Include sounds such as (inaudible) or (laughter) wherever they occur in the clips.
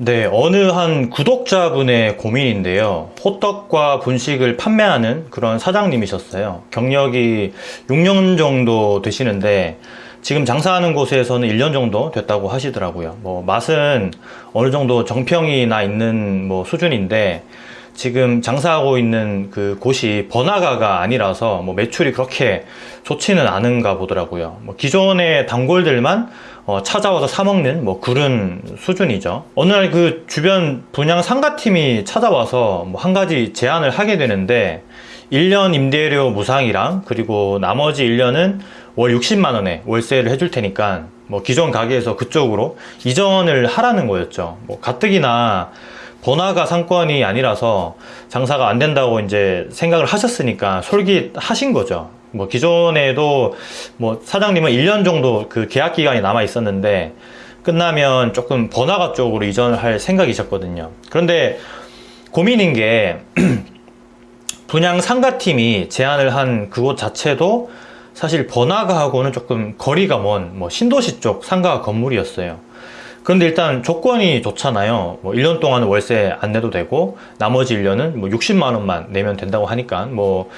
네, 어느 한 구독자분의 고민인데요. 호떡과 분식을 판매하는 그런 사장님이셨어요. 경력이 6년 정도 되시는데 지금 장사하는 곳에서는 1년 정도 됐다고 하시더라고요. 뭐 맛은 어느 정도 정평이 나 있는 뭐 수준인데 지금 장사하고 있는 그 곳이 번화가가 아니라서 뭐 매출이 그렇게 좋지는 않은가 보더라고요. 뭐 기존의 단골들만 어, 찾아와서 사 먹는 뭐 그런 수준이죠. 어느 날 그 주변 분양 상가팀이 찾아와서 뭐 한 가지 제안을 하게 되는데 1년 임대료 무상이랑 그리고 나머지 1년은 월 60만 원에 월세를 해줄 테니까 뭐 기존 가게에서 그쪽으로 이전을 하라는 거였죠. 뭐 가뜩이나 번화가 상권이 아니라서 장사가 안 된다고 이제 생각을 하셨으니까 솔깃하신 거죠. 뭐 기존에도 뭐 사장님은 1년 정도 그 계약 기간이 남아 있었는데 끝나면 조금 번화가 쪽으로 이전을 할 생각이셨거든요. 그런데 고민인 게 (clears throat) 분양 상가팀이 제안을 한 그곳 자체도 사실 번화가하고는 조금 거리가 먼 뭐 신도시 쪽 상가 건물이었어요. 그런데 일단 조건이 좋잖아요. 뭐 1년 동안은 월세 안 내도 되고 나머지 1년은 뭐 60만 원만 내면 된다고 하니까 뭐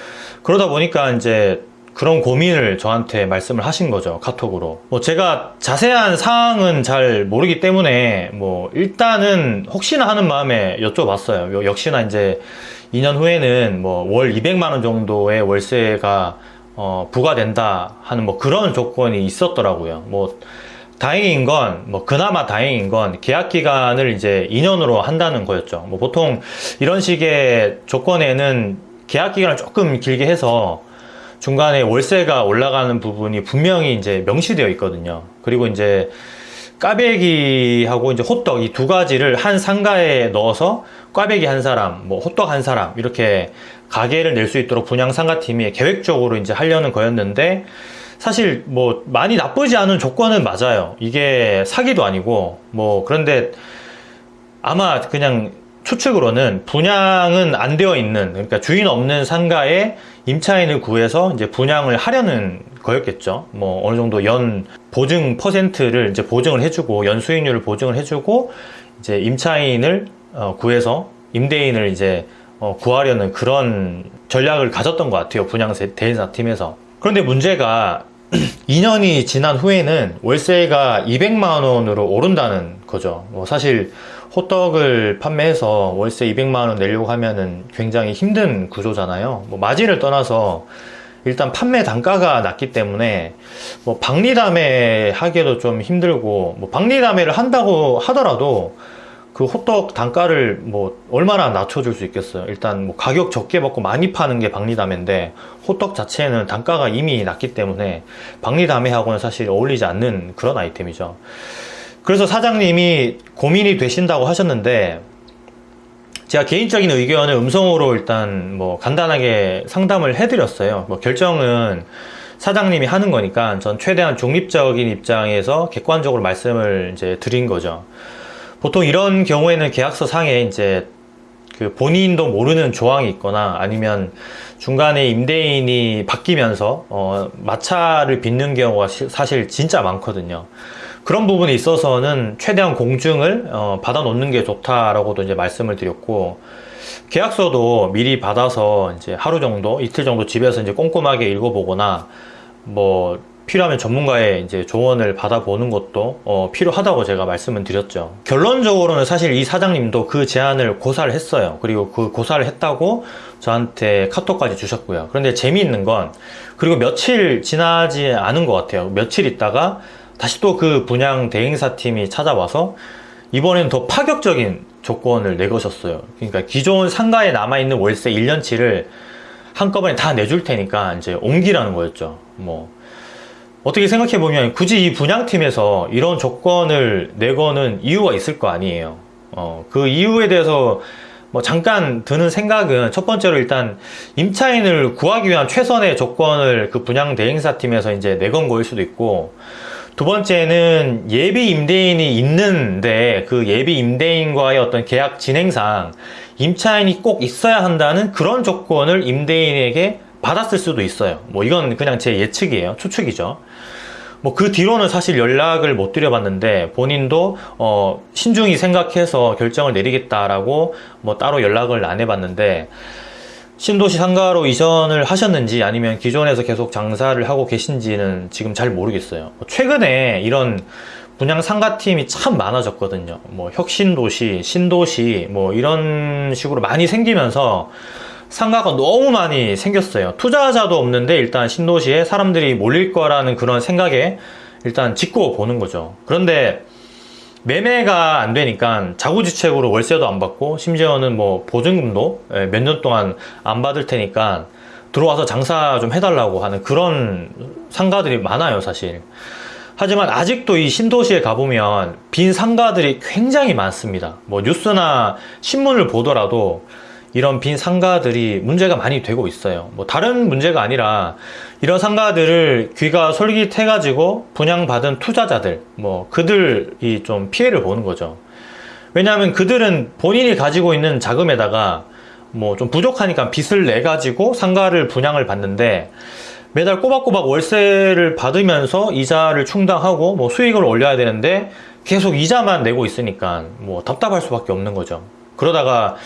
그러다 보니까 이제 그런 고민을 저한테 말씀을 하신 거죠 카톡으로. 뭐 제가 자세한 사항은 잘 모르기 때문에 뭐 일단은 혹시나 하는 마음에 여쭤봤어요. 역시나 이제 2년 후에는 뭐 월 200만 원 정도의 월세가 어 부과된다 하는 뭐 그런 조건이 있었더라고요. 뭐 다행인 건, 뭐, 그나마 다행인 건 계약 기간을 이제 2년으로 한다는 거였죠. 뭐, 보통 이런 식의 조건에는 계약 기간을 조금 길게 해서 중간에 월세가 올라가는 부분이 분명히 이제 명시되어 있거든요. 그리고 이제 까베기하고 이제 호떡 이 두 가지를 한 상가에 넣어서 꽈배기 한 사람, 뭐 호떡 한 사람 이렇게 가게를 낼 수 있도록 분양 상가팀이 계획적으로 이제 하려는 거였는데 사실 뭐 많이 나쁘지 않은 조건은 맞아요. 이게 사기도 아니고 뭐 그런데 아마 그냥 추측으로는 분양은 안 되어 있는 그러니까 주인 없는 상가에 임차인을 구해서 이제 분양을 하려는 거였겠죠. 뭐 어느 정도 연 보증 퍼센트를 이제 보증을 해주고 연 수익률을 보증을 해주고 이제 임차인을 어, 구해서 임대인을 이제 어, 구하려는 그런 전략을 가졌던 것 같아요. 분양 대행사 팀에서 그런데 문제가 (clears throat) 2년이 지난 후에는 월세가 200만 원으로 오른다는 거죠. 뭐 사실 호떡을 판매해서 월세 200만 원 내려고 하면은 굉장히 힘든 구조잖아요. 뭐 마진을 떠나서 일단 판매 단가가 낮기 때문에 뭐 박리담회 하기에도 좀 힘들고 뭐 박리담회를 한다고 하더라도 그 호떡 단가를 뭐 얼마나 낮춰줄 수 있겠어요? 일단 뭐 가격 적게 받고 많이 파는 게 박리담회인데 호떡 자체는 단가가 이미 낮기 때문에 박리담회하고는 사실 어울리지 않는 그런 아이템이죠. 그래서 사장님이 고민이 되신다고 하셨는데 제가 개인적인 의견을 음성으로 일단 뭐 간단하게 상담을 해드렸어요. 뭐 결정은 사장님이 하는 거니까 전 최대한 중립적인 입장에서 객관적으로 말씀을 이제 드린 거죠 보통 이런 경우에는 계약서 상에 이제 그 본인도 모르는 조항이 있거나 아니면 중간에 임대인이 바뀌면서 어, 마찰을 빚는 경우가 시, 사실 진짜 많거든요. 그런 부분에 있어서는 최대한 공증을 어, 받아 놓는 게 좋다라고도 이제 말씀을 드렸고 계약서도 미리 받아서 이제 하루 정도 이틀 정도 집에서 이제 꼼꼼하게 읽어보거나 뭐 필요하면 전문가의 이제 조언을 받아보는 것도 어, 필요하다고 제가 말씀을 드렸죠. 결론적으로는 사실 이 사장님도 그 제안을 고사를 했어요. 그리고 그 고사를 했다고 저한테 카톡까지 주셨고요. 그런데 재미있는 건 그리고 며칠 지나지 않은 것 같아요. 며칠 있다가 다시 또 그 분양 대행사 팀이 찾아와서 이번엔 더 파격적인 조건을 내거셨어요. 그러니까 기존 상가에 남아있는 월세 1년치를 한꺼번에 다 내줄 테니까 이제 옮기라는 거였죠. 뭐 어떻게 생각해보면 굳이 이 분양팀에서 이런 조건을 내거는 이유가 있을 거 아니에요. 어, 그 이유에 대해서 뭐 잠깐 드는 생각은 첫 번째로 일단 임차인을 구하기 위한 최선의 조건을 그 분양 대행사팀에서 이제 내건 거일 수도 있고 두 번째는 예비 임대인이 있는데 그 예비 임대인과의 어떤 계약 진행상 임차인이 꼭 있어야 한다는 그런 조건을 임대인에게 받았을 수도 있어요 뭐 이건 그냥 제 예측이에요 추측이죠 뭐 그 뒤로는 사실 연락을 못 드려봤는데 본인도 어 신중히 생각해서 결정을 내리겠다라고 뭐 따로 연락을 안 해봤는데 신도시 상가로 이전을 하셨는지 아니면 기존에서 계속 장사를 하고 계신지는 지금 잘 모르겠어요. 뭐 최근에 이런 분양 상가팀이 참 많아졌거든요. 뭐 혁신도시, 신도시 뭐 이런 식으로 많이 생기면서 상가가 너무 많이 생겼어요. 투자자도 없는데 일단 신도시에 사람들이 몰릴 거라는 그런 생각에 일단 짓고 보는 거죠. 그런데 매매가 안 되니까 자구지책으로 월세도 안 받고 심지어는 뭐 보증금도 예, 몇년 동안 안 받을 테니까 들어와서 장사 좀 해달라고 하는 그런 상가들이 많아요 사실 하지만 아직도 이 신도시에 가보면 빈 상가들이 굉장히 많습니다 뭐 뉴스나 신문을 보더라도 이런 빈 상가들이 문제가 많이 되고 있어요. 뭐 다른 문제가 아니라 이런 상가들을 귀가 솔깃해 가지고 분양받은 투자자들, 뭐 그들이 좀 피해를 보는 거죠. 왜냐하면 그들은 본인이 가지고 있는 자금에다가 뭐 좀 부족하니까 빚을 내 가지고 상가를 분양을 받는데 매달 꼬박꼬박 월세를 받으면서 이자를 충당하고 뭐 수익을 올려야 되는데 계속 이자만 내고 있으니까 뭐 답답할 수밖에 없는 거죠. 그러다가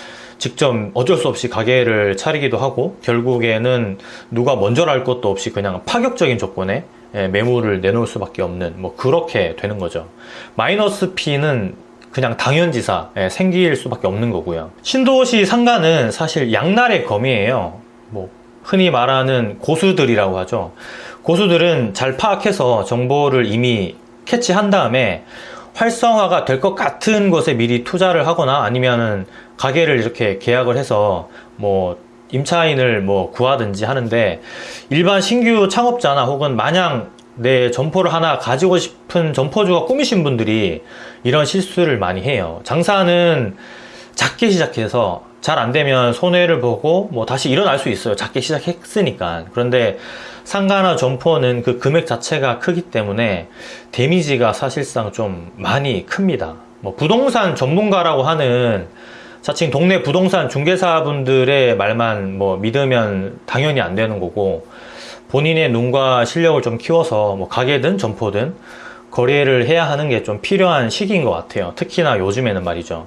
직접 어쩔 수 없이 가게를 차리기도 하고 결국에는 누가 먼저랄 것도 없이 그냥 파격적인 조건에 예, 매물을 내놓을 수밖에 없는 뭐 그렇게 되는 거죠. 마이너스 P는 그냥 당연지사 예, 생길 수밖에 없는 거고요. 신도시 상가는 사실 양날의 검이에요. 뭐 흔히 말하는 고수들이라고 하죠. 고수들은 잘 파악해서 정보를 이미 캐치한 다음에 활성화가 될 것 같은 것에 미리 투자를 하거나 아니면은 가게를 이렇게 계약을 해서 뭐 임차인을 뭐 구하든지 하는데 일반 신규 창업자나 혹은 마냥 내 점포를 하나 가지고 싶은 점포주가 꾸미신 분들이 이런 실수를 많이 해요. 장사는 작게 시작해서 잘 안 되면 손해를 보고 뭐 다시 일어날 수 있어요. 작게 시작했으니까. 그런데 상가나 점포는 그 금액 자체가 크기 때문에 데미지가 사실상 좀 많이 큽니다. 뭐 부동산 전문가라고 하는 자칭 동네 부동산 중개사분들의 말만 뭐 믿으면 당연히 안 되는 거고 본인의 눈과 실력을 좀 키워서 뭐 가게든 점포든 거래를 해야 하는 게 좀 필요한 시기인 것 같아요. 특히나 요즘에는 말이죠.